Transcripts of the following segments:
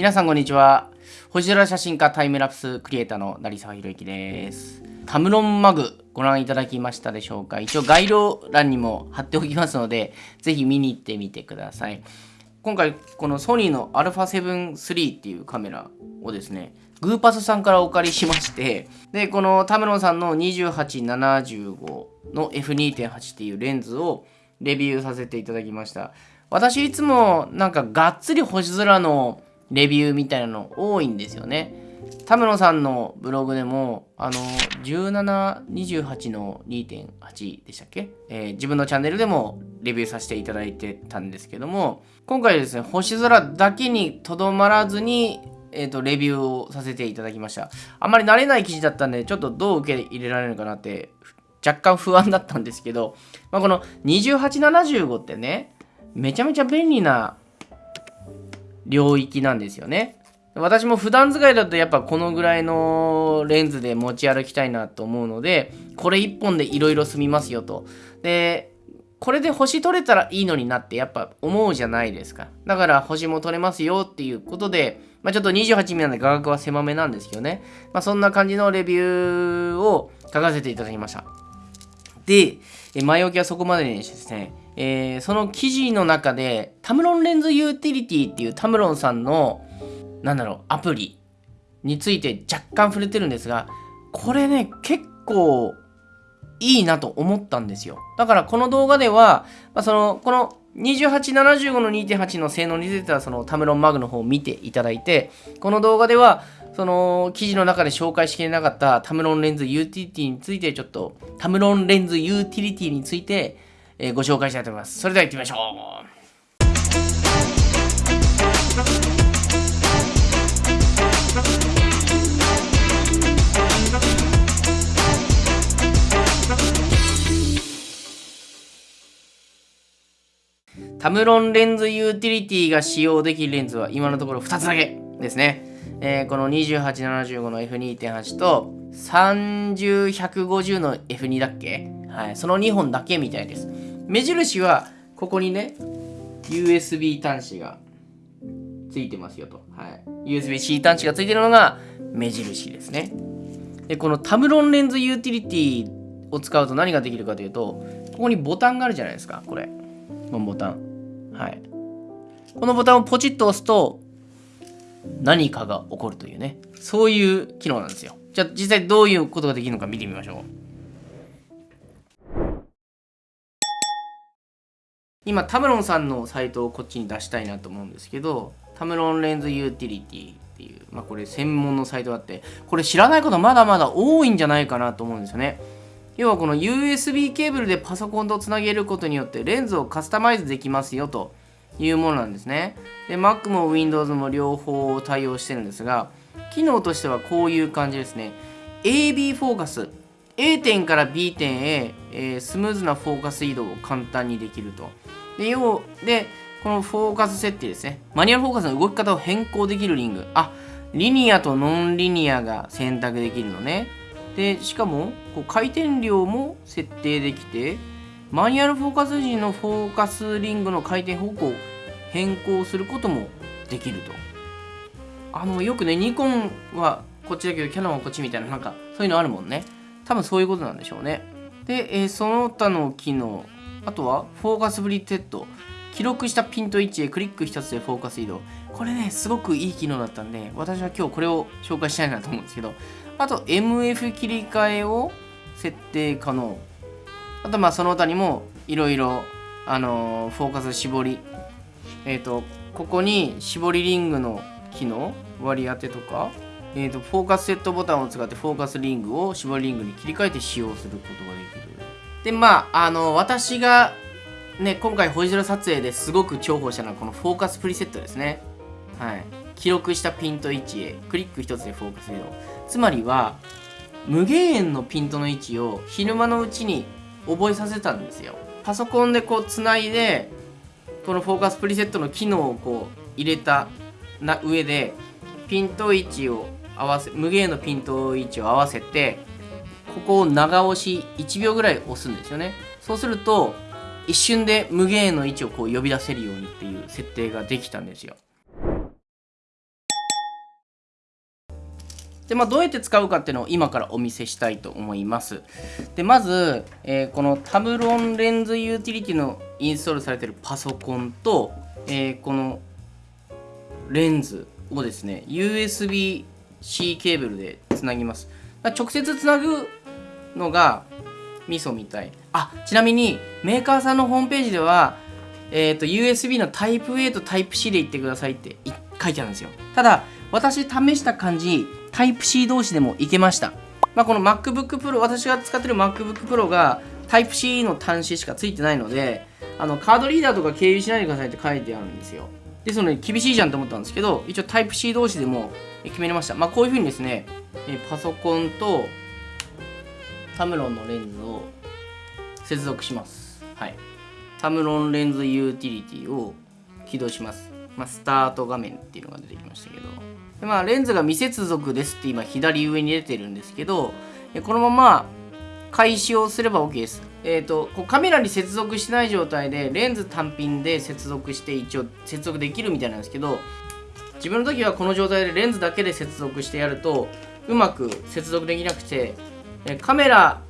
皆さんこんにちは。星空写真家タイムラプスクリエイターの成沢宏之です。タムロンマグご覧いただきましたでしょうか。一応概要欄にも貼っておきますのでぜひ見に行ってみてください。今回このソニーの α7 III っていうカメラをですねグーパスさんからお借りしましてでこのタムロンさんの2875の F2.8 っていうレンズをレビューさせていただきました。私いつもなんかがっつり星空のレビューみたいなの多いんですよね。田村さんのブログでも、あの、1728の2.8でしたっけ、えー、自分のチャンネルでもレビューさせていただいてたんですけども、今回ですね、星空だけにとどまらずに、えっ、ー、と、レビューをさせていただきました。あんまり慣れない記事だったんで、ちょっとどう受け入れられるかなって、若干不安だったんですけど、まあ、この2875ってね、めちゃめちゃ便利な領域なんですよね。私も普段使いだとやっぱこのぐらいのレンズで持ち歩きたいなと思うので、これ1本でいろいろ済みますよと。で、これで星取れたらいいのになってやっぱ思うじゃないですか。だから星も取れますよっていうことで、まあ、ちょっと28ミリなんで画角は狭めなんですけどね。まあ、そんな感じのレビューを書かせていただきました。で、前置きはそこまでにしてですね、えー、その記事の中でタムロンレンズユーティリティっていうタムロンさんのなんだろうアプリについて若干触れてるんですがこれね結構いいなと思ったんですよ。だからこの動画では、まあ、そのこの2875の2.8の性能についてはそのタムロンマグの方を見ていただいてこの動画ではその記事の中で紹介しきれなかったタムロンレンズユーティリティについてちょっとタムロンレンズユーティリティについてえー、ご紹介したいと思います。それでは行ってみましょう。タムロンレンズユーティリティが使用できるレンズは今のところ2つだけですね。えー、この2875の F2.8 と30150の F2 だっけ？はい、その2本だけみたいです。目印はここにね USB 端子がついてますよと、はい、USB-C 端子がついてるのが目印ですね。でこのタムロンレンズユーティリティを使うと何ができるかというとここにボタンがあるじゃないですか。これ。このボタン。はい。このボタンをポチッと押すと何かが起こるというね。そういう機能なんですよ。じゃあ実際どういうことができるのか見てみましょう。今タムロンさんのサイトをこっちに出したいなと思うんですけどタムロンレンズユーティリティっていう、まあ、これ専門のサイトがあってこれ知らないことまだまだ多いんじゃないかなと思うんですよね。要はこの USB ケーブルでパソコンとつなげることによってレンズをカスタマイズできますよというものなんですね。で Mac も Windows も両方対応してるんですが機能としてはこういう感じですね。AB フォーカス A 点から B 点へ、えー、スムーズなフォーカス移動を簡単にできると。で、要で、このフォーカス設定ですね。マニュアルフォーカスの動き方を変更できるリング。あ、リニアとノンリニアが選択できるのね。で、しかも、こう回転量も設定できて、マニュアルフォーカス時のフォーカスリングの回転方向を変更することもできると。あの、よくね、ニコンはこっちだけど、キャノンはこっちみたいな、なんか、そういうのあるもんね。多分そういうことなんでしょうね。で、えー、その他の機能、あとはフォーカスプリセット。記録したピント位置へクリック一つでフォーカス移動。これね、すごくいい機能だったんで、私は今日これを紹介したいなと思うんですけど、あと MF 切り替えを設定可能。あとまあその他にもいろいろ、あのー、フォーカス絞り。えっ、ー、と、ここに絞りリングの機能、割り当てとか、えーと、フォーカスセットボタンを使ってフォーカスリングを絞りリングに切り替えて使用することができる。で、まあ、あの、私がね、今回星空撮影ですごく重宝したのはこのフォーカスプリセットですね。はい。記録したピント位置へクリック一つでフォーカス移動。つまりは、無限円のピントの位置を昼間のうちに覚えさせたんですよ。パソコンでこうつないで、このフォーカスプリセットの機能をこう入れたな上で、ピント位置を合わせ無限のピント位置を合わせてここを長押し1秒ぐらい押すんですよねそうすると一瞬で無限の位置をこう呼び出せるようにっていう設定ができたんですよで、まあ、どうやって使うかっていうのを今からお見せしたいと思います。で、まず、えー、このタブロンレンズユーティリティのインストールされてるパソコンと、えー、このレンズをですね、USB-C ケーブルでつなぎます。直接つなぐのがミソみたい。あ、ちなみにメーカーさんのホームページでは、えっ、ー、と、USB のタイプ A とタイプ C で言ってくださいって書いてあるんですよ。ただ、私試した感じ、タイプ C 同士でもいけました。まあ、この MacBook Pro、私が使ってる MacBook Pro がタイプ C の端子しかついてないので、あのカードリーダーとか経由しないでくださいって書いてあるんですよ。ですので、厳しいじゃんと思ったんですけど、一応タイプ C 同士でも決めれました。まあ、こういうふうにですね、パソコンとタムロンのレンズを接続します。はい。タムロンレンズユーティリティを起動します。まあ、スタート画面っていうのが出てきましたけど。でまあ、レンズが未接続ですって今左上に出てるんですけど、このまま開始をすれば OK です。えっ、ー、と、こうカメラに接続してない状態でレンズ単品で接続して一応接続できるみたいなんですけど、自分の時はこの状態でレンズだけで接続してやるとうまく接続できなくてカメラ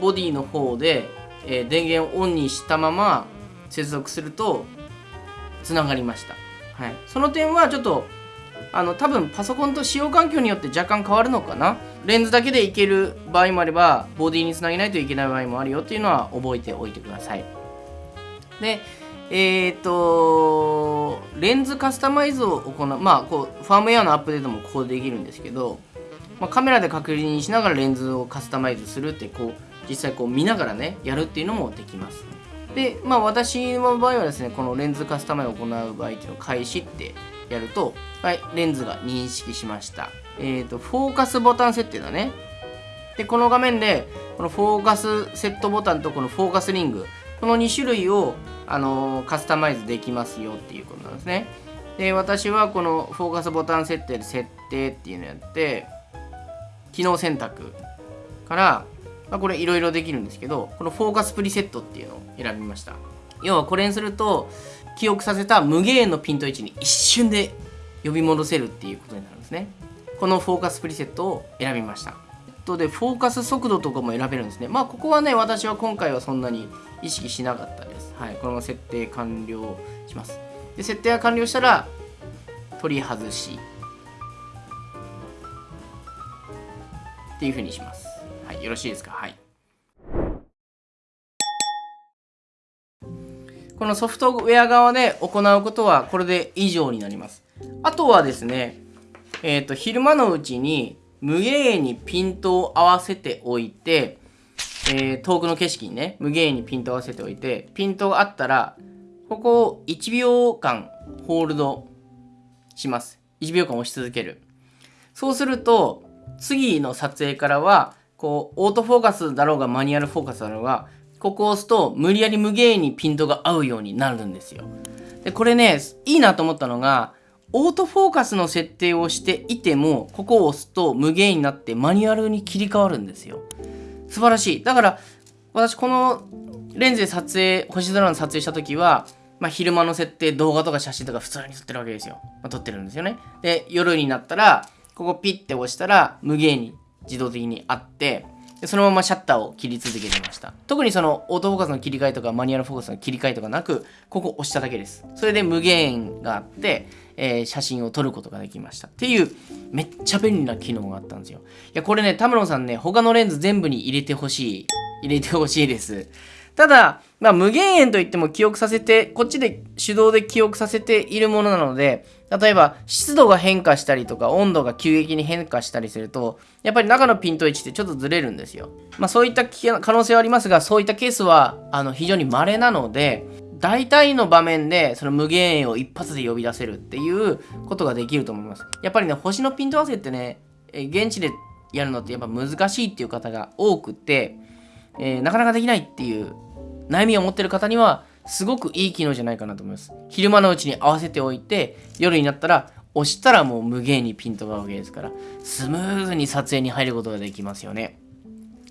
ボディの方で電源をオンにしたまま接続するとつながりました、はい、その点はちょっとあの多分パソコンと使用環境によって若干変わるのかな？レンズだけでいける場合もあればボディにつなげないといけない場合もあるよっていうのは覚えておいてください。でえっ、ー、とレンズカスタマイズを行うまあこうファームウェアのアップデートもこうできるんですけど、まあ、カメラで確認しながらレンズをカスタマイズするってこう実際こう見ながらねやるっていうのもできますでまあ私の場合はですねこのレンズカスタマイズを行う場合っていうのを開始ってやると、はい、レンズが認識しました。えっ、ー、と、フォーカスボタン設定だね。で、この画面で、このフォーカスセットボタンとこのフォーカスリング、この2種類を、あの、カスタマイズできますよっていうことなんですね。で、私はこのフォーカスボタン設定で設定っていうのをやって、機能選択から、まあ、これいろいろできるんですけど、このフォーカスプリセットっていうのを選びました。要はこれにすると、記憶させた無限のピント位置に一瞬で呼び戻せるっていうことになるんですね。このフォーカスプリセットを選びました。とでフォーカス速度とかも選べるんですね。まあここはね私は今回はそんなに意識しなかったです。はいこのまま設定完了します。で設定が完了したら取り外し。っていうふうにしますはいよろしいですか？はいこのソフトウェア側で行うことはこれで以上になります。あとはですね、えっ、ー、と、昼間のうちに無限にピントを合わせておいて、えー、遠くの景色にね、無限にピントを合わせておいて、ピントがあったら、ここを1秒間ホールドします。1秒間押し続ける。そうすると、次の撮影からは、こう、オートフォーカスだろうがマニュアルフォーカスだろうが、ここを押すと無理やり無限にピントが合うようになるんですよ。で、これね、いいなと思ったのが、オートフォーカスの設定をしていても、ここを押すと無限になってマニュアルに切り替わるんですよ。素晴らしい。だから、私このレンズで撮影、星空の撮影した時は、まあ、昼間の設定、動画とか写真とか普通に撮ってるわけですよ。まあ、撮ってるんですよね。で、夜になったら、ここピッて押したら無限に自動的にあって、でそのままシャッターを切り続けてました。特にそのオートフォーカスの切り替えとかマニュアルフォーカスの切り替えとかなく、ここ押しただけです。それで無限があって、えー、写真を撮ることができました。っていう、めっちゃ便利な機能があったんですよ。いや、これね、田村さんね、他のレンズ全部に入れてほしい。入れてほしいです。ただ、まあ、無限円といっても記憶させて、こっちで手動で記憶させているものなので、例えば湿度が変化したりとか温度が急激に変化したりするとやっぱり中のピント位置ってちょっとずれるんですよ。まあそういった可能性はありますがそういったケースはあの非常に稀なので大体の場面でその無限円を一発で呼び出せるっていうことができると思います。やっぱりね星のピント合わせってね現地でやるのってやっぱ難しいっていう方が多くて、えー、なかなかできないっていう悩みを持ってる方にはすごくいい機能じゃないかなと思います。昼間のうちに合わせておいて、夜になったら押したらもう無限にピントが合うわけですから、スムーズに撮影に入ることができますよね。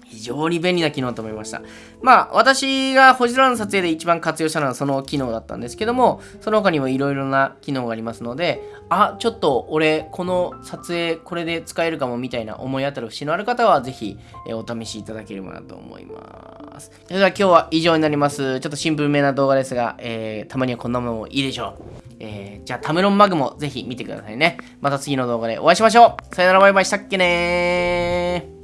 非常に便利な機能だと思いました。まあ、私が星空の撮影で一番活用したのはその機能だったんですけども、その他にもいろいろな機能がありますので、あ、ちょっと俺、この撮影、これで使えるかもみたいな思い当たる節のある方は、ぜひ、えお試しいただければなと思います。それでは今日は以上になります。ちょっとシンプルめな動画ですが、えー、たまにはこんなものもいいでしょう。えー、じゃあタムロンマグもぜひ見てくださいね。また次の動画でお会いしましょう。さよならバイバイしたっけねー。